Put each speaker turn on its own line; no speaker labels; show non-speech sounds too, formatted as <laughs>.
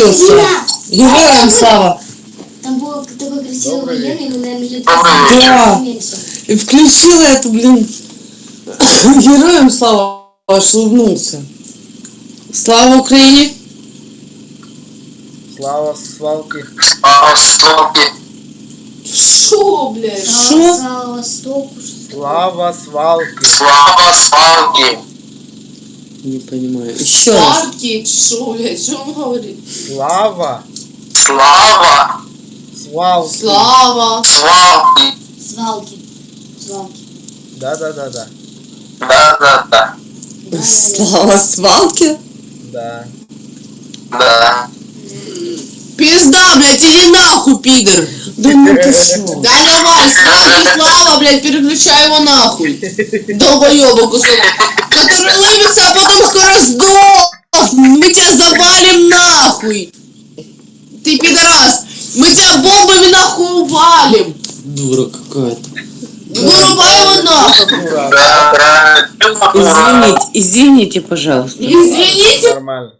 включился. Героям слава.
Там был такой красивый
Добрый
военный, но, наверное, лет
Да.
меньше.
И включила эту, блин. <coughs> Героям слава. Аж улыбнулся. Слава Украине.
Слава свалки.
Шо, блядь?
За-
Шо?
Востоку, что
Слава свалки.
Слава свалки.
Не понимаю. Еще раз.
Парки, шо, блядь, что он говорит?
Слава
Слава
свалки.
Слава.
свалки.
Свалки. Свалки.
Да-да-да-да.
Да-да-да.
Да,
Слава свалки.
Да.
Да.
Пизда, блядь, иди нахуй, пидор.
Да ну ты шо? <laughs>
Да давай, слава, слава, блядь, переключай его нахуй. <laughs> Долбоёба кусок. А потом скоро сдох. Мы тебя завалим нахуй. Ты пидорас. Мы тебя бомбами нахуй валим.
Дура какая-то.
Вырубай его нахуй.
Извините, извините, пожалуйста.
Извините,
Нормально.